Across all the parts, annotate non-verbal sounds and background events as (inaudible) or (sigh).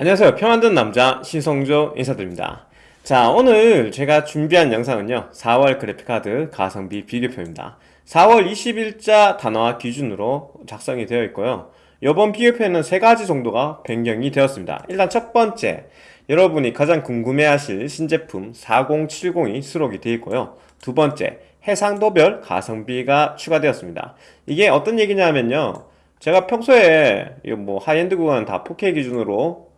안녕하세요. 평안든 남자 신성조 인사드립니다. 자 오늘 제가 준비한 영상은요. 4월 그래픽카드 가성비 비교표입니다. 4월 20일자 단화 기준으로 작성이 되어 있고요. 이번 비교표에는 세 가지 정도가 변경이 되었습니다. 일단 첫 번째 여러분이 가장 궁금해하실 신제품 4070이 수록이 되어 있고요. 두 번째 해상도별 가성비가 추가되었습니다. 이게 어떤 얘기냐면요. 제가 평소에 뭐 하이엔드 구간은 다 4K 기준으로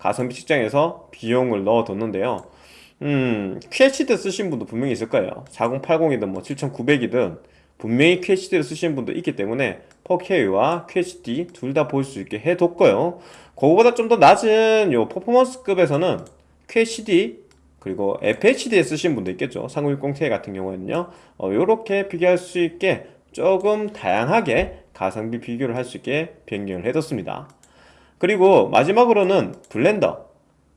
가성비 측정에서 비용을 넣어뒀는데요. 음, QHD 쓰신 분도 분명히 있을 거예요. 4080이든 뭐 7900이든 분명히 QHD를 쓰시는 분도 있기 때문에 4K와 QHD 둘 다 볼 수 있게 해뒀고요. 그거보다 좀 더 낮은 요 퍼포먼스급에서는 QHD 그리고 FHD에 쓰신 분도 있겠죠. 3060ti 같은 경우에는요. 어, 요렇게 비교할 수 있게 조금 다양하게 가성비 비교를 할 수 있게 변경을 해뒀습니다 그리고 마지막으로는 블렌더.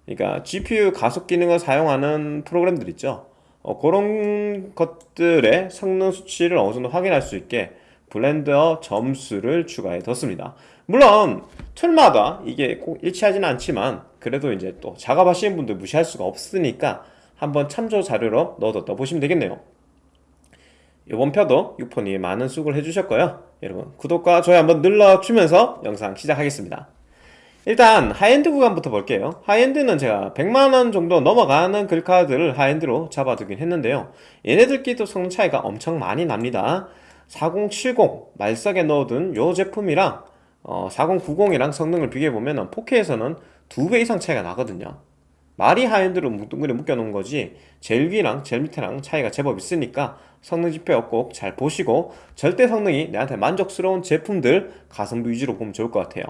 그러니까 GPU 가속 기능을 사용하는 프로그램들 있죠. 어, 그런 것들의 성능 수치를 어느 정도 확인할 수 있게 블렌더 점수를 추가해 뒀습니다. 물론 툴마다 이게 꼭 일치하지는 않지만 그래도 이제 또 작업하시는 분들 무시할 수가 없으니까 한번 참조 자료로 넣어뒀다 보시면 되겠네요. 이번 표도 6폰이 많은 수고를 해주셨고요. 여러분 구독과 좋아요 한번 눌러주면서 영상 시작하겠습니다 일단 하이엔드 구간부터 볼게요. high-end는 제가 100만원 정도 넘어가는 글카드를 high-end로 잡아두긴 했는데요. 얘네들끼리도 성능 차이가 엄청 많이 납니다. 4070 말석에 넣어둔 요 제품이랑 어, 4090이랑 성능을 비교해보면 4K에서는 2배 이상 차이가 나거든요. 말이 high-end로 뭉뚱그려 묶여놓은 거지 제일 위랑 제일 밑에랑 차이가 제법 있으니까 성능 지표 꼭 잘 보시고 절대 성능이 내한테 만족스러운 제품들 가성비 위주로 보면 좋을 것 같아요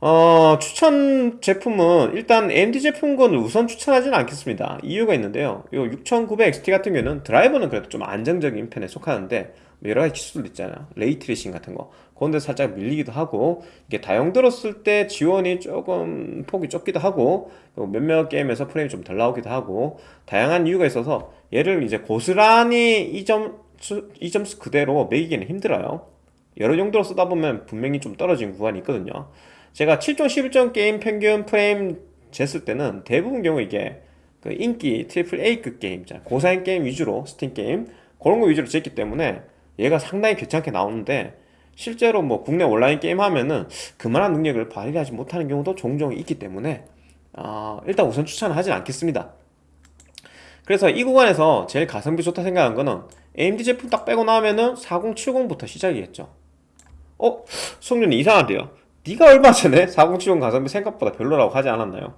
어, 추천 제품은 일단 AMD 제품군을 우선 추천하지는 않겠습니다. 이유가 있는데요. 이 6900XT 같은 경우는 드라이버는 그래도 좀 안정적인 편에 속하는데 뭐 여러가지 기술도 있잖아요. ray tracing 같은 거. 그런데 살짝 밀리기도 하고 이게 다용도로 썼을 때 지원이 조금 폭이 좁기도 하고 몇몇 게임에서 프레임이 좀 덜 나오기도 하고 다양한 이유가 있어서 얘를 이제 고스란히 이 점, 이 점수 그대로 매기기는 힘들어요. 여러 용도로 쓰다 보면 분명히 좀 떨어진 구간이 있거든요 제가 7종 11종 게임 평균 프레임 쟀을 때는 대부분 경우 이게 그 인기 triple A급 게임 고사양 게임 위주로 스팀 게임 그런 거 위주로 쟀기 때문에 얘가 상당히 괜찮게 나오는데 실제로 뭐 국내 온라인 게임 하면은 그만한 능력을 발휘하지 못하는 경우도 종종 있기 때문에 어, 일단 우선 추천을 하진 않겠습니다. 그래서 이 구간에서 제일 가성비 좋다 생각한 거는 AMD 제품 딱 빼고 나면은 4070부터 시작이겠죠. 어? 성준이 이상한데요 네가 얼마 전에 4070 가성비 생각보다 별로라고 하지 않았나요?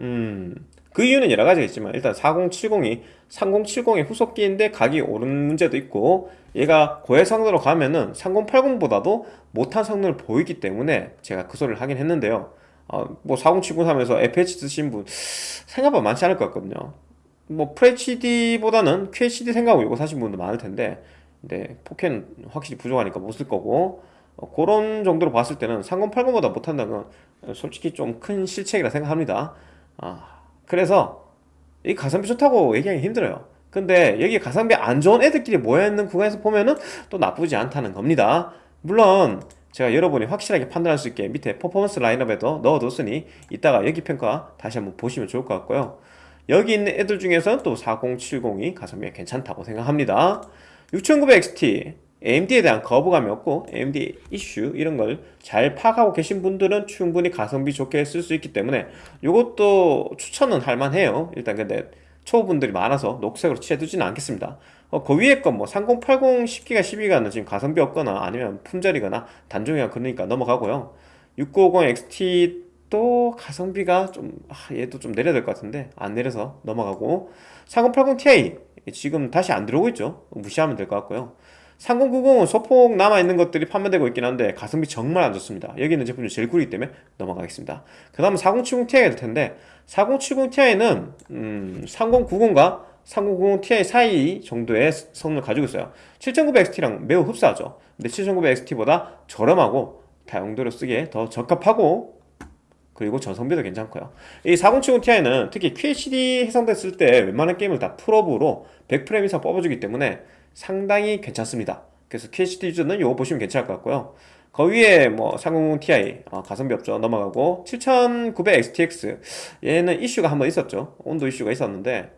음... 그 이유는 여러 가지가 있지만 일단 4070이 3070의 후속기인데 가격이 오른 문제도 있고 얘가 고해상으로 가면은 3080보다도 못한 성능을 보이기 때문에 제가 그 소리를 하긴 했는데요. 어, 뭐 4070 사면서 FH 쓰신 분 생각보다 많지 않을 것 같거든요. 뭐 FHD보다는 QHD 생각하고 이거 사신 분도 많을 텐데 근데 4K는 확실히 부족하니까 못 쓸 거고. 어, 그런 정도로 봤을 때는 3080보다 못한다는 건 솔직히 좀 큰 실책이라 생각합니다. 아, 그래서 이 가성비 좋다고 얘기하기 힘들어요. 근데 여기 가성비 안 좋은 애들끼리 모여있는 구간에서 보면은 또 나쁘지 않다는 겁니다. 물론 제가 여러분이 확실하게 판단할 수 있게 밑에 퍼포먼스 라인업에도 넣어뒀으니 이따가 여기 평가 다시 한번 보시면 좋을 것 같고요. 여기 있는 애들 중에서 또 4070이 가성비가 괜찮다고 생각합니다. 6900XT AMD에 대한 거부감이 없고 AMD 이슈 이런 걸 잘 파악하고 계신 분들은 충분히 가성비 좋게 쓸 수 있기 때문에 이것도 추천은 할만해요. 일단 근데 초보분들이 많아서 녹색으로 칠해두지는 않겠습니다. 어, 그 위에 건뭐 3080 10기가 12기가는 지금 가성비 없거나 아니면 품절이거나 단종이가 그러니까 넘어가고요. 6950XT도 가성비가 좀 아, 얘도 좀 내려야 될 것 같은데 안 내려서 넘어가고 3080ti 지금 다시 안 들어오고 있죠. 무시하면 될 것 같고요 3090은 소폭 남아있는 것들이 판매되고 있긴 한데 가성비 정말 안 좋습니다. 여기 있는 제품 중 제일 구리기 때문에 넘어가겠습니다. 그 다음은 4070ti가 될 텐데 4070ti는 음, 3090과 3090ti 사이 정도의 성능을 가지고 있어요. 7900XT랑 매우 흡사하죠. 근데 7900XT보다 저렴하고 다용도로 쓰기에 더 적합하고 그리고 전성비도 괜찮고요. 이 4070ti는 특히 QHD 해상됐을 때 웬만한 게임을 다 풀업으로 100프레임 이상 뽑아주기 때문에 상당히 괜찮습니다. 그래서 QHD 유저는 이거 보시면 괜찮을 것 같고요. 그 위에 뭐 3090 Ti 어, 가성비 없죠. 넘어가고 7900 XTX 얘는 이슈가 한번 있었죠. 온도 이슈가 있었는데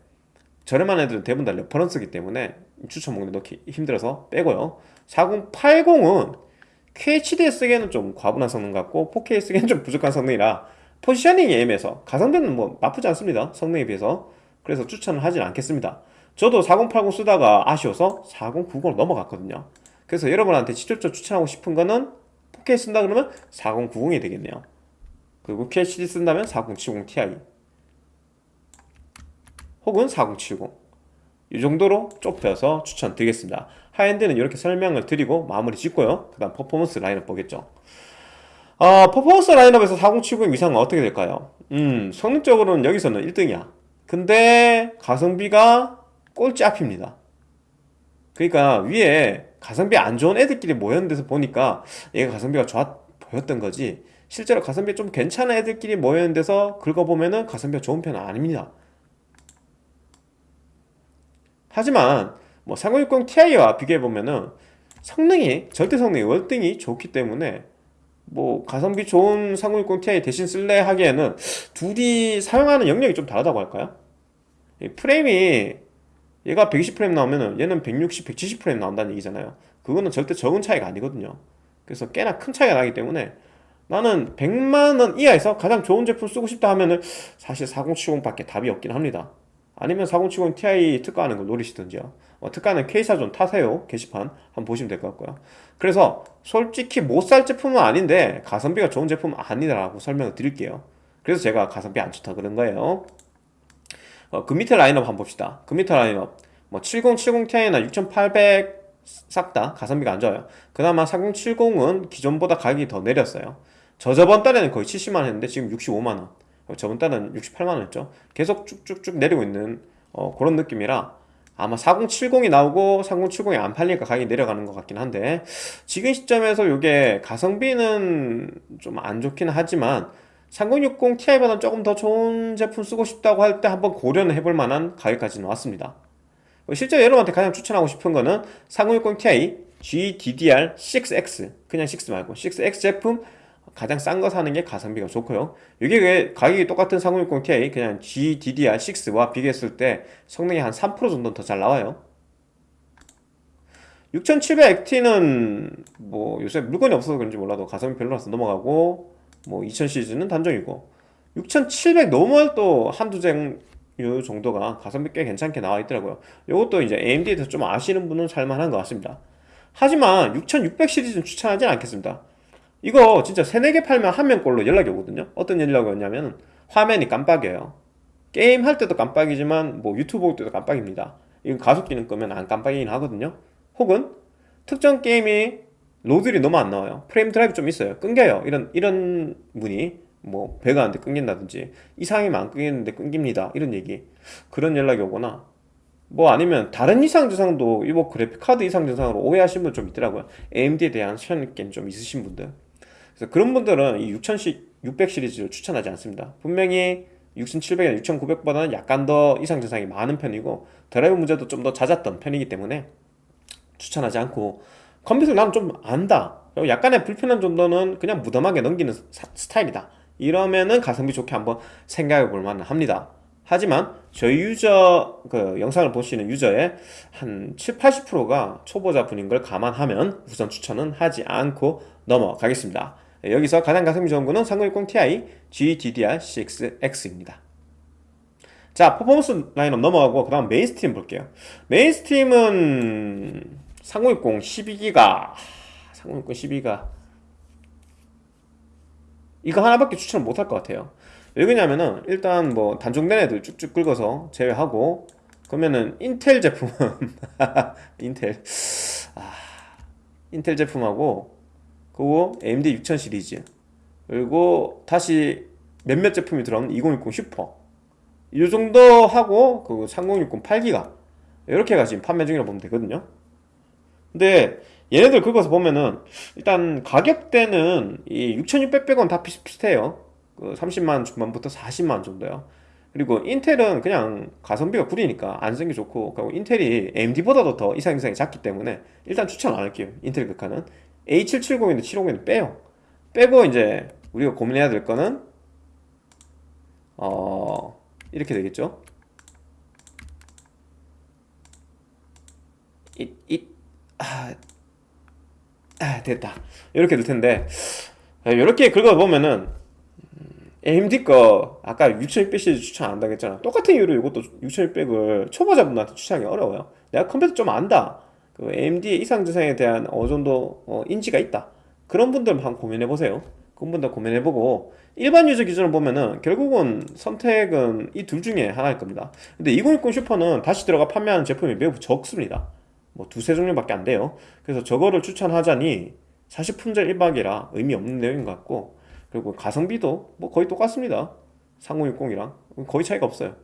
저렴한 애들은 대부분 다 reference기 때문에 추천 목록에 넣기 힘들어서 빼고요. 4080은 QHD 쓰기에는 좀 과분한 성능 같고 4K 쓰기에는 좀 부족한 성능이라 positioning이 애매해서 가성비는 뭐 나쁘지 않습니다. 성능에 비해서. 그래서 추천을 하진 않겠습니다 저도 4080 쓰다가 아쉬워서 4090으로 넘어갔거든요. 그래서 여러분한테 직접적으로 추천하고 싶은 거는 4K 쓴다 그러면 4090이 되겠네요. 그리고 QHD 쓴다면 4070 Ti 혹은 4070 이 정도로 좁혀서 추천드리겠습니다. high-end는 이렇게 설명을 드리고 마무리 짓고요. 그 다음 퍼포먼스 라인업 보겠죠. 어, 퍼포먼스 라인업에서 4070 이상은 어떻게 될까요? 음 성능적으로는 여기서는 1등이야. 근데 가성비가 꼴찌 앞입니다. 그러니까 위에 가성비 안 좋은 애들끼리 모였는 데서 보니까 얘가 가성비가 좋아 보였던 거지. 실제로 가성비 좀 괜찮은 애들끼리 모였는 데서 긁어보면은 가성비가 좋은 편은 아닙니다. 하지만 뭐 3060 Ti와 비교해보면은 성능이 절대 성능이 월등히 좋기 때문에 뭐 가성비 좋은 3060 Ti 대신 쓸래 하기에는 둘이 사용하는 영역이 좀 다르다고 할까요? 프레임이 얘가 120프레임 나오면은 얘는 160, 170프레임 나온다는 얘기잖아요. 그거는 절대 적은 차이가 아니거든요. 그래서 꽤나 큰 차이가 나기 때문에 나는 100만원 이하에서 가장 좋은 제품 쓰고 싶다 하면은 사실 4070밖에 답이 없긴 합니다. 아니면 4070 Ti 특가하는 걸 노리시든지요. 어, 특가는 K사전 타세요. 게시판 한번 보시면 될 것 같고요. 그래서 솔직히 못 살 제품은 아닌데 가성비가 좋은 제품은 아니라고 설명을 드릴게요. 그래서 제가 가성비 안 좋다 그런 거예요 어, 그 밑에 라인업 한번 봅시다. 그 밑에 라인업. 뭐 7070 Ti나 6800 싹 다 가성비가 안 좋아요. 그나마 4070은 기존보다 가격이 더 내렸어요. 저 저번 달에는 거의 70만원 했는데 지금 65만원. 저번 달은 68만원 했죠. 계속 쭉쭉쭉 내리고 있는 어, 그런 느낌이라 아마 4070이 나오고 3070이 안 팔리니까 가격이 내려가는 것 같긴 한데 지금 시점에서 이게 가성비는 좀 안 좋긴 하지만 3060 Ti보다 조금 더 좋은 제품 쓰고 싶다고 할 때 한번 고려는 해볼 만한 가격까지 나왔습니다. 실제 여러분한테 가장 추천하고 싶은 거는 3060 Ti GDDR6X 그냥 6 말고. 6X 제품 가장 싼 거 사는 게 가성비가 좋고요. 이게 왜 가격이 똑같은 3060 Ti 그냥 GDDR6와 비교했을 때 성능이 한 3% 정도는 더잘 나와요. 6700XT는 뭐 요새 물건이 없어서 그런지 몰라도 가성비 별로라서 넘어가고 뭐2000 시리즈는 단종이고 6700 normal 또 한두 제품 정도가 가성비 꽤 괜찮게 나와 있더라고요. 이것도 이제 AMD에 대해서 좀 아시는 분은 살만한 것 같습니다. 하지만 6600 시리즈는 추천하진 않겠습니다. 이거 진짜 3, 4개 팔면 한 명꼴로 연락이 오거든요. 어떤 연락이 오냐면 화면이 깜빡여요. 게임 할 때도 깜빡이지만 뭐 유튜브 볼 때도 깜빡입니다. 이건 가속기는 끄면 안 깜빡이긴 하거든요. 혹은 특정 게임이 로드들이 너무 안 나와요. 프레임 드라이브 좀 있어요. 끊겨요. 이런 이런 문의 뭐 배가 안 돼 끊긴다든지 이상이면 안 끊기는데 끊깁니다. 이런 얘기. 그런 연락이 오거나 뭐 아니면 다른 이상 증상도 이거 그래픽카드 이상 증상으로 오해하신 분 좀 있더라고요. AMD에 대한 선입견 좀 있으신 분들. 그래서 그런 분들은 이 6000시 600 시리즈를 추천하지 않습니다. 분명히 6700이나 6900보다는 약간 더 이상 증상이 많은 편이고 드라이브 문제도 좀 더 잦았던 편이기 때문에 추천하지 않고 컴퓨터를 나는 좀 안다. 약간의 불편한 정도는 그냥 무덤하게 넘기는 사, 스타일이다. 이러면은 가성비 좋게 한번 생각해 볼 만 합니다. 하지만 저희 유저 그 영상을 보시는 유저의 한 7, 80%가 초보자 분인 걸 감안하면 우선 추천은 하지 않고 넘어가겠습니다. 여기서 가장 가성비 좋은 거는 3060 Ti GDDR6X입니다. 자 퍼포먼스 라인업 넘어가고 그 다음 mainstream 볼게요. mainstream은 3060 12기가 3060 12기가. 이거 하나밖에 추천을 못할 것 같아요. 왜 그러냐면은 일단 뭐 단종된 애들 쭉쭉 긁어서 제외하고 그러면은 인텔 제품은 (laughs) 인텔 아, 인텔 제품하고 그리고 AMD 6000 시리즈 그리고 다시 몇몇 제품이 들어오는 2060 슈퍼. 이 정도 하고 그 3060 8기가 이렇게가 지금 판매 중이라고 보면 되거든요 근데 얘네들 긁어서 보면은 일단 가격대는 이 6600원 다 비슷비슷해요. 그 30만 중반부터 40만 정도요. 그리고 인텔은 그냥 가성비가 구리니까 안 쓰는 게 좋고 그리고 인텔이 AMD보다도 더 이상 이상이 작기 때문에 일단 추천 안 할게요. 인텔 극화는 A770인데 750은 빼요. 빼고 이제 우리가 고민해야 될 거는 어 이렇게 되겠죠. 이이 아, 아 됐다. 이렇게 될 텐데 이렇게 긁어 보면은 AMD 거 아까 6600 시리즈 추천 안 한다고 했잖아. 똑같은 이유로 이것도 6600을 초보자분한테 추천하기 어려워요. 내가 컴퓨터 좀 안다. 그 AMD의 이상저상에 대한 어느 정도 어, 인지가 있다. 그런 분들만 고민해보세요. 그런 분들 고민해보고 일반 유저 기준으로 보면은 결국은 선택은 이 둘 중에 하나일 겁니다. 근데 2060 슈퍼는 다시 들어가 판매하는 제품이 매우 적습니다 뭐 두세 종류밖에 안 돼요. 그래서 저거를 추천하자니 사실 품절 일박이라 의미 없는 내용인 것 같고 그리고 가성비도 뭐 거의 똑같습니다. 3060이랑. 거의 차이가 없어요.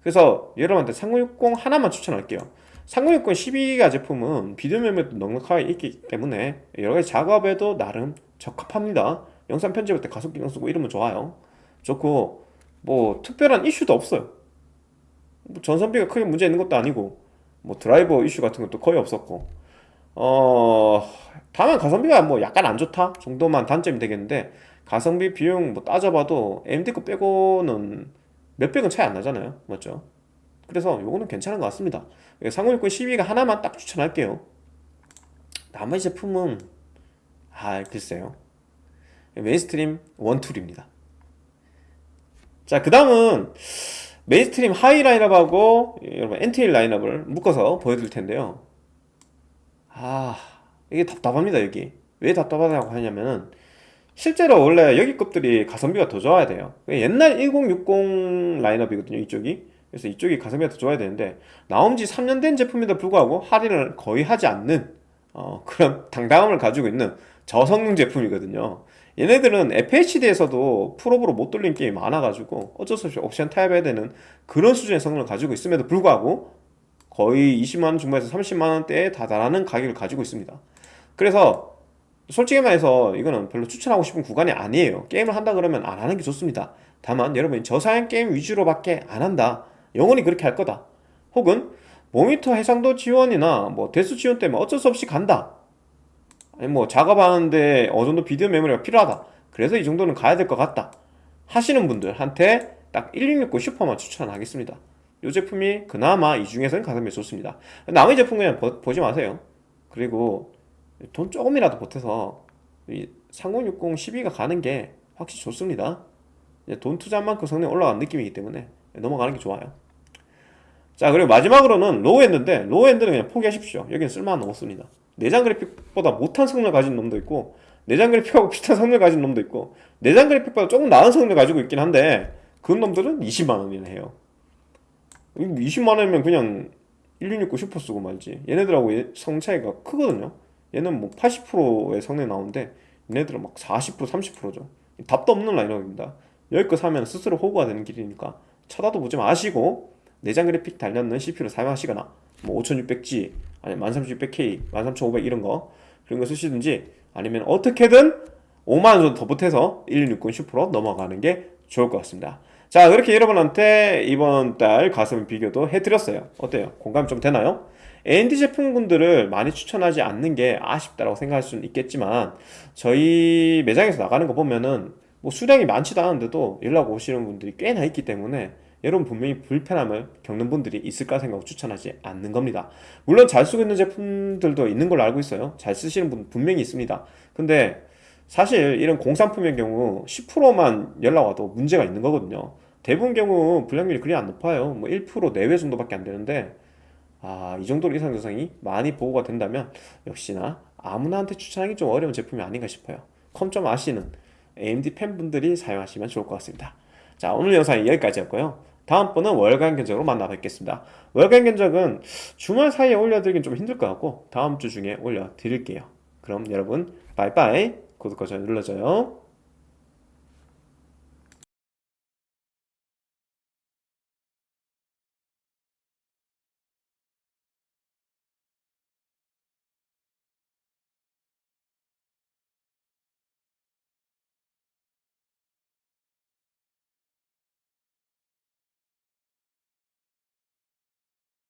그래서 여러분한테 3060 하나만 추천할게요. 3060 12기가 제품은 비디오 메모리도 넉넉하게 있기 때문에 여러가지 작업에도 나름 적합합니다. 영상 편집할 때 가속기 경 쓰고 이러면 좋아요. 좋고 뭐 특별한 이슈도 없어요. 뭐 전선비가 크게 문제 있는 것도 아니고 뭐 드라이버 이슈 같은 것도 거의 없었고. 어 다만 가성비가 뭐 약간 안 좋다 정도만 단점이 되겠는데 가성비 비용 뭐 따져봐도 AMD 거 빼고는 몇백 원 차이 안 나잖아요. 맞죠? 그래서 요거는 괜찮은 것 같습니다. 3060 12기가 하나만 딱 추천할게요. 나머지 제품은 아 글쎄요. mainstream one tool입니다. 자 그 다음은 mainstream 하위 라인업하고 여러분 entry 라인업을 묶어서 보여드릴 텐데요. 아 이게 답답합니다 여기. 왜 답답하다고 하냐면은 실제로 원래 여기 급들이 가성비가 더 좋아야 돼요. 옛날 1060 라인업이거든요 이쪽이. 그래서 이쪽이 가성비가 더 좋아야 되는데 나온 지 3년 된 제품에도 불구하고 할인을 거의 하지 않는 어, 그런 (laughs) 당당함을 가지고 있는 저성능 제품이거든요 얘네들은 FHD에서도 풀업으로 못 돌린 게임이 많아가지고 어쩔 수 없이 옵션 타협해야 되는 그런 수준의 성능을 가지고 있음에도 불구하고 거의 20만원 중반에서 30만원대에 다다라는 가격을 가지고 있습니다. 그래서 솔직히 말해서 이거는 별로 추천하고 싶은 구간이 아니에요. 게임을 한다 그러면 안 하는 게 좋습니다. 다만 여러분이 저사양 게임 위주로밖에 안 한다. 영원히 그렇게 할 거다. 혹은 모니터 해상도 지원이나 뭐 대수 지원 때문에 어쩔 수 없이 간다 아니 뭐 작업하는데 어느 정도 비디오 메모리가 필요하다. 그래서 이 정도는 가야 될 것 같다. 하시는 분들한테 딱 1660 슈퍼만 추천하겠습니다. 이 제품이 그나마 이 중에서는 가성비 좋습니다. 나머지 제품 그냥 보, 지 마세요. 그리고 돈 조금이라도 보태서 이 3060 12기가 가는 게 확실히 좋습니다. 돈 투자한 만큼 성능이 올라가는 느낌이기 때문에 넘어가는 게 좋아요. 자 그리고 마지막으로는 low-end인데 low-end는 그냥 포기하십시오. 여기는 쓸만한 없습니다 내장 그래픽보다 못한 성능을 가진 놈도 있고 내장 그래픽하고 (laughs) 비슷한 성능을 가진 놈도 있고 내장 그래픽보다 조금 나은 성능을 가지고 있긴 한데 그 놈들은 20만원이나 해요. 20만원이면 그냥 1669 슈퍼 쓰고 말지. 얘네들하고 성능 차이가 크거든요. 얘는 뭐 80%의 성능이 나오는데 얘네들은 막 40% 30%죠. 답도 없는 라인업입니다. 여기 거 사면 스스로 호구가 되는 길이니까 쳐다도 보지 마시고 내장 그래픽 달렸는 CPU를 사용하시거나 뭐 5600G 아니 13600K 13500 이런 거 그런 거 쓰시든지 아니면 어떻게든 5만원 정도 더 보태서 1660 슈퍼로 넘어가는 게 좋을 것 같습니다 자 그렇게 여러분한테 이번 달 가슴 비교도 해드렸어요 어때요? 공감 좀 되나요? AMD 제품군들을 많이 추천하지 않는 게 아쉽다고 생각할 수는 있겠지만 저희 매장에서 나가는 거 보면은 뭐 수량이 많지도 않은데도 연락 오시는 분들이 꽤나 있기 때문에 여러분 분명히 불편함을 겪는 분들이 있을까 생각하고 추천하지 않는 겁니다. 물론 잘 쓰고 있는 제품들도 있는 걸로 알고 있어요. 잘 쓰시는 분 분명히 있습니다. 근데 사실 이런 공산품의 경우 10%만 연락 와도 문제가 있는 거거든요. 대부분 경우 불량률이 그리 안 높아요. 뭐 1% 내외 정도밖에 안 되는데 아, 이 정도로 이상 증상이 많이 보고가 된다면 역시나 아무나한테 추천하기 좀 어려운 제품이 아닌가 싶어요. 컴 좀 아시는 AMD 팬분들이 사용하시면 좋을 것 같습니다. 자 오늘 영상이 여기까지였고요 다음번은 월간 견적으로 만나 뵙겠습니다. 월간 견적은 주말 사이에 올려드리긴 좀 힘들 것 같고 다음 주 중에 올려드릴게요. 그럼 여러분 빠이빠이. 구독과 좋아요 눌러줘요